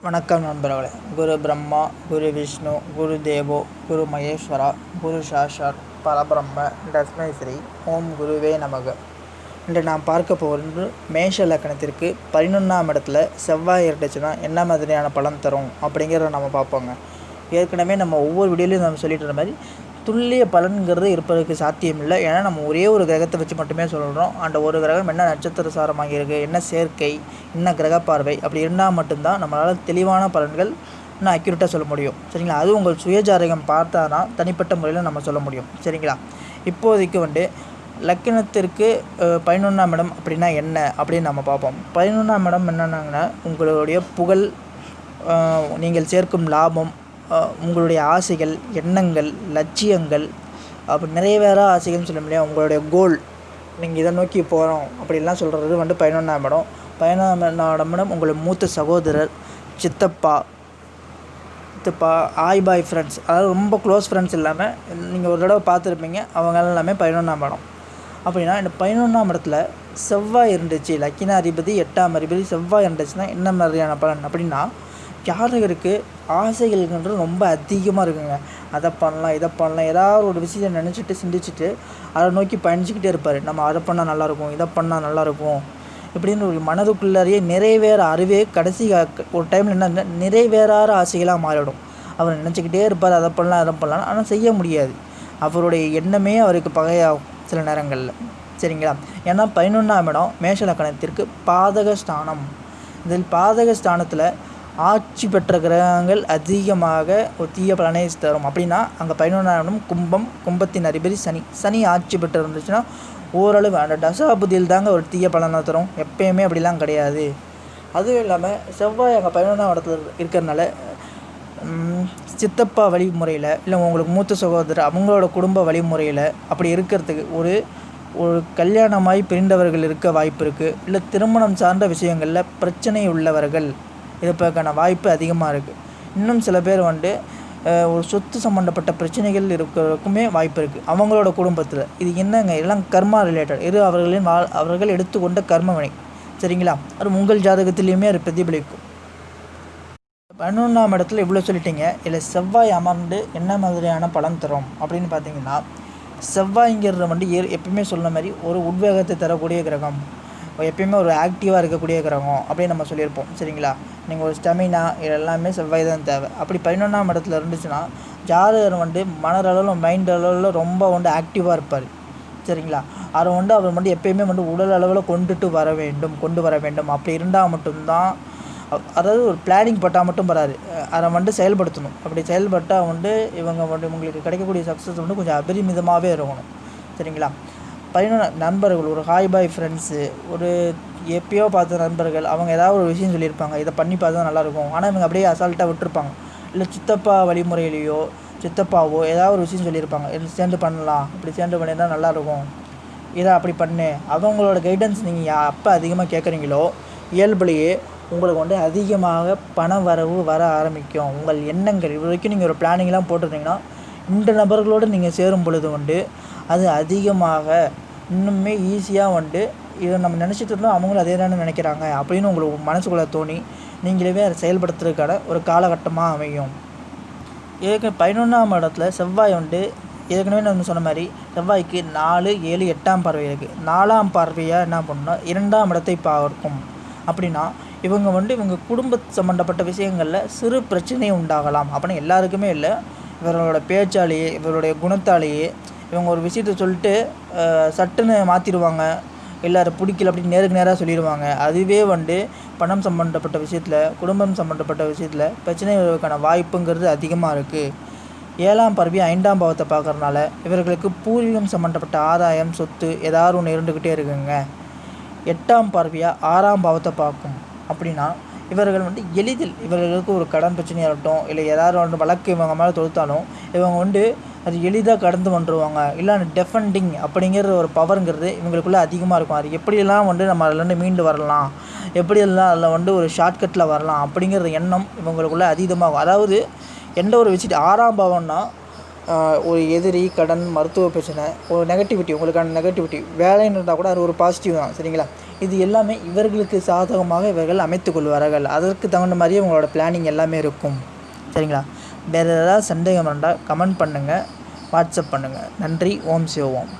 வணக்கம் நண்பர்களே. குரு பிரம்மா குரு விஷ்ணு குரு தேவோ குரு மகேஸ்வரா குரு சாஷார் பரபிரம்ம தஸ்மை ஸ்ரீ ஓம் குருவே நமக. இன்று நாம் பார்க்க போகிறது மேஷ லக்கணத்திற்கு பதினொன்றாம் இடத்துல செவ்வாய் இருந்துச்சுன்னா என்ன மாதிரியான பலன் தரும் அப்படிங்கிறத நம்ம பார்ப்போங்க. ஏற்கனவே நம்ம ஒவ்வொரு வீடியோலையும் நம்ம சொல்லிட்டு இருந்த மாதிரி துல்லிய பலன்கிறது இருப்பதற்கு சாத்தியம் இல்லை ஏன்னா நம்ம ஒரே ஒரு கிரகத்தை வச்சு மட்டுமே சொல்கிறோம் அந்த ஒரு கிரகம் என்ன நட்சத்திர சாரமாக இருக்குது என்ன சேர்க்கை என்ன கிரக பார்வை அப்படி இருந்தால் மட்டும்தான் நம்மளால் தெளிவான பலன்கள் நான் அக்யூரேட்டாக சொல்ல முடியும். சரிங்களா? அது உங்கள் சுயஜாதகம் பார்த்தா தான் தனிப்பட்ட முறையில் நம்ம சொல்ல முடியும். சரிங்களா? இப்போதைக்கு வந்து லக்கினத்திற்கு பதினொன்றாம் இடம் அப்படின்னா என்ன? அப்படின்னு நம்ம பார்ப்போம். பதினொன்றாம் இடம் என்னென்னாங்கன்னா உங்களுடைய புகழ் நீங்கள் சேர்க்கும் லாபம் உங்களுடைய ஆசைகள் எண்ணங்கள் லட்சியங்கள் அப்படி நிறைவேற ஆசைகள்னு சொல்ல முடியாது. உங்களுடைய கோல் நீங்கள் இதை நோக்கி போகிறோம் அப்படின்லாம் சொல்கிறது வந்து பதினொன்றாம் இடம் பதினொன்றாம் இடம் உங்களுடைய மூத்த சகோதரர் சித்தப்பா சித்தப்பா ஆய் பாய் ஃப்ரெண்ட்ஸ் அதாவது ரொம்ப க்ளோஸ் ஃப்ரெண்ட்ஸ் இல்லாமல் நீங்கள் ஒரு தடவை பார்த்துருப்பீங்க அவங்க எல்லாமே பதினொன்றாம் இடம் அப்படின்னா இந்த பதினொன்றாம் இடத்துல செவ்வாய் இருந்துச்சு. லக்கின அதிபதி எட்டாம் அதிபதி செவ்வாய் இருந்துச்சுன்னா என்ன மாதிரியான பலன்? அப்படின்னா ஜாதகருக்கு ஆசைகள்ன்றது ரொம்ப அதிகமாக இருக்குங்க. அதை பண்ணலாம் இதை பண்ணலாம். ஏதாவது ஒரு விஷயத்தை நினச்சிட்டு சிந்திச்சுட்டு அதை நோக்கி பயணிச்சுக்கிட்டே இருப்பார். நம்ம அதை பண்ணால் நல்லாயிருக்கும் இதை பண்ணால் நல்லாயிருக்கும் இப்படின்னு ஒரு மனதுக்குள்ளாரையே நிறைவேற அறிவே கடைசி ஒரு டைமில் என்ன நிறைவேறாத ஆசைகளாக மாறிடும் அவர் நினச்சிக்கிட்டே இருப்பார் அதை பண்ணலாம் அதை பண்ணலாம். ஆனால் செய்ய முடியாது. அவருடைய எண்ணமே அவருக்கு பகையாகும். சில நேரங்களில். சரிங்களா? ஏன்னா பதினொன்றாம் இடம் மேஷ லக்கணத்திற்கு பாதக ஸ்தானம் இதில் பாதக ஸ்தானத்தில் ஆட்சி பெற்ற கிரகங்கள் அதிகமாக ஒரு தீய பலனை தரும். அப்படின்னா அங்கே பதினொன்றாம் இடம் கும்பம் கும்பத்தின் அதிபதி சனி. சனி ஆட்சி பெற்று இருந்துச்சுன்னா ஓரளவு அந்த தசாபுதியில் தாங்க ஒரு தீய பலனை தரும். எப்பயுமே அப்படிலாம் கிடையாது. அதுவும் இல்லாமல் செவ்வாய் அங்கே பதினொன்றாம் இடத்துல இருக்கிறனால சித்தப்பா வழிமுறையில் இல்லை உங்களுக்கு மூத்த சகோதரர் அவங்களோட குடும்ப வழிமுறையில் அப்படி இருக்கிறதுக்கு ஒரு ஒரு கல்யாணமாய் பிரிந்தவர்கள் இருக்க வாய்ப்பு இருக்குது இல்லை திருமணம் சார்ந்த விஷயங்களில் பிரச்சனை உள்ளவர்கள் இருப்பதற்கான வாய்ப்பு அதிகமாக இருக்குது இன்னும் சில பேர் வந்து ஒரு சொத்து சம்மந்தப்பட்ட பிரச்சனைகள் இருக்கிறதுக்குமே வாய்ப்பு இருக்குது அவங்களோட குடும்பத்தில். இது என்னங்க? எல்லாம் கர்மா ரிலேட்டட் இது அவர்களின் வா அவர்கள் எடுத்துக்கொண்ட கர்ம வினை சரிங்களா? அது உங்கள் ஜாதகத்திலையுமே அது பிரதிபலிக்கும். பதினொன்றாம் இடத்துல இவ்வளோ சொல்லிட்டீங்க. இதில் செவ்வாய் அமர்ந்து என்ன மாதிரியான பலன் தரும் அப்படின்னு பார்த்தீங்கன்னா செவ்வாய்ங்கிறது வந்து ஏ எப்பயுமே சொன்ன மாதிரி ஒரு உத்வேகத்தை தரக்கூடிய கிரகம் எப்பயுமே ஒரு ஆக்டிவாக இருக்கக்கூடிய கிரகம் அப்படின்னு நம்ம சொல்லியிருப்போம். சரிங்களா? நீங்கள் ஒரு ஸ்டெமினா இது எல்லாமே செவ்வாய் தான் தேவை. அப்படி பதினொன்றாம் இடத்துல இருந்துச்சுன்னா ஜாதகர் வந்து மனதளவில் மைண்ட் அளவில் ரொம்ப வந்து ஆக்டிவாக இருப்பார். சரிங்களா? அதை வந்து அவர் வந்து எப்பயுமே வந்து உடல் அளவில் கொண்டுட்டு வர வேண்டும் கொண்டு வர வேண்டும். அப்படி இருந்தால் மட்டும்தான் அதாவது ஒரு பிளானிங் பட்டால் மட்டும் வராது. அதை வந்து செயல்படுத்தணும். அப்படி செயல்பட்டால் வந்து இவங்க வந்து உங்களுக்கு கிடைக்கக்கூடிய சக்ஸஸ் வந்து கொஞ்சம் அபரிமிதமாகவே இருக்கணும். சரிங்களா? பதினொன்று நண்பர்கள் ஒரு ஹாய் பாய் ஃப்ரெண்ட்ஸு ஒரு எப்பயோ பார்த்த நண்பர்கள் அவங்க ஏதாவது ஒரு விஷயம் சொல்லியிருப்பாங்க. இதை பண்ணி பார்த்தா நல்லாயிருக்கும் ஆனால் இவங்க அப்படியே அசால்ட்டாக விட்டுருப்பாங்க. இல்லை சித்தப்பா வழிமுறையிலையோ சித்தப்பாவோ ஏதாவது ஒரு விஷயம் சொல்லியிருப்பாங்க. இது சேர்ந்து பண்ணலாம். இப்படி சேர்ந்து பண்ணியிருந்தால் நல்லாயிருக்கும் இதை அப்படி பண்ணு. அவங்களோட கைடன்ஸ் நீங்கள் எப்போ அதிகமாக கேட்குறீங்களோ இயல்புலேயே உங்களுக்கு வந்து அதிகமாக பண வரவு வர ஆரம்பிக்கும். உங்கள் எண்ணங்கள் இது வரைக்கும் நீங்கள் ஒரு பிளானிங்லாம் போட்டிருந்தீங்கன்னா இந்த நபர்களோடு நீங்கள் சேரும் பொழுது வந்து அது அதிகமாக இன்னுமே ஈஸியாக வந்து இதை நம்ம நினச்சிட்டு இருந்தோம் அவங்களும் அதே தானே நினைக்கிறாங்க அப்படின்னு உங்களுக்கு மனசுக்குள்ளே தோணி நீங்களே அதை செயல்படுத்துறதுக்கான ஒரு காலகட்டமாக அமையும். ஏற்கனவே பதினொன்றாம் இடத்துல செவ்வாய் வந்து ஏற்கனவே நான் சொன்ன மாதிரி செவ்வாய்க்கு நாலு ஏழு எட்டாம் பார்வை இருக்குது நாலாம் பார்வையாக என்ன பண்ணணும் இரண்டாம் இடத்தை பார்க்கும். அப்படின்னா இவங்க வந்து இவங்க குடும்ப சம்மந்தப்பட்ட விஷயங்களில் சிறு பிரச்சனை உண்டாகலாம். அப்படின்னு எல்லாருக்குமே இல்லை. இவர்களோட பேச்சாலேயே இவருடைய குணத்தாலேயே இவங்க ஒரு விஷயத்த சொல்லிட்டு சட்டுன்னு மாற்றிடுவாங்க இல்லை அதை பிடிக்கல அப்படின்னு நேருக்கு நேராக சொல்லிடுவாங்க. அதுவே வந்து பணம் சம்மந்தப்பட்ட விஷயத்தில் குடும்பம் சம்மந்தப்பட்ட விஷயத்தில் பிரச்சனை வருவதற்கான வாய்ப்புங்கிறது அதிகமாக இருக்குது ஏழாம் பருவி ஐந்தாம் பாவத்தை பார்க்கறனால இவர்களுக்கு பூர்வீகம் சம்மந்தப்பட்ட ஆதாயம் சொத்து ஏதாவது ஒன்று இருந்துக்கிட்டே இருக்குங்க. எட்டாம் பார்வையாக ஆறாம் பாவத்தை பார்க்கும். அப்படின்னா இவர்கள் வந்து எளிதில் இவர்களுக்கு ஒரு கடன் பிரச்சனையாக இருக்கட்டும் இல்லை ஏதாவது ஒன்று வழக்கு இவங்க மேலே தொடுத்தாலும் இவங்க வந்து அது எளிதாக கடந்து வந்துருவாங்க. இல்லை டெஃபண்டிங் அப்படிங்கிற ஒரு பவருங்கிறது இவங்களுக்குள்ள அதிகமாக இருக்கும். அது எப்படியெல்லாம் வந்து நம்ம அதுலேருந்து மீண்டு வரலாம் எப்படியெல்லாம் அதில் வந்து ஒரு ஷார்ட்கட்டில் வரலாம் அப்படிங்கிற எண்ணம் இவங்களுக்குள்ளே அதீதமாகும் அதாவது எந்த ஒரு விஷயத்து ஆறாம் பவன்னா ஒரு எதிரி கடன் மருத்துவ பிரச்சனை ஒரு நெகட்டிவிட்டி உங்களுக்கான நெகட்டிவிட்டி வேலைன்னு இருந்தால் கூட அது ஒரு பாசிட்டிவ் தான் சரிங்களா? இது எல்லாமே இவர்களுக்கு சாதகமாக இவர்கள் அமைத்து கொள்வார்கள். அதற்கு தகுந்த மாதிரியே உங்களோட பிளானிங் எல்லாமே இருக்கும் சரிங்களா? வேறு ஏதாவது சந்தேகம் இருந்தால் கமெண்ட் பண்ணுங்கள் வாட்ஸ்அப் பண்ணுங்கள் நன்றி ஓம் சிவோம்